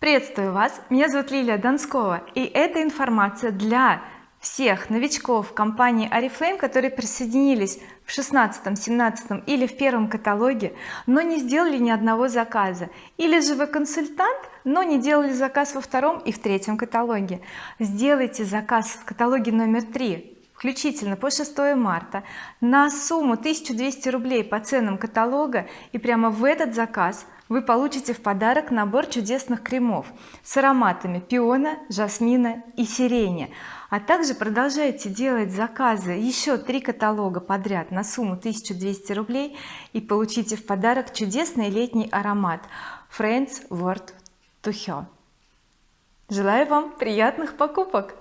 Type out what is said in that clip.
приветствую вас. Меня зовут Лилия Донскова и эта информация для всех новичков компании oriflame которые присоединились в 16 17 или в первом каталоге но не сделали ни одного заказа. Или же вы консультант но не делали заказ во втором и в третьем каталоге. Сделайте заказ в каталоге номер три включительно по 6 марта на сумму 1200 рублей по ценам каталога и прямо в этот заказ вы получите в подарок набор чудесных кремов с ароматами пиона жасмина и сирени. А также продолжайте делать заказы еще три каталога подряд на сумму 1200 рублей и получите в подарок чудесный летний аромат Friends World to Her желаю вам приятных покупок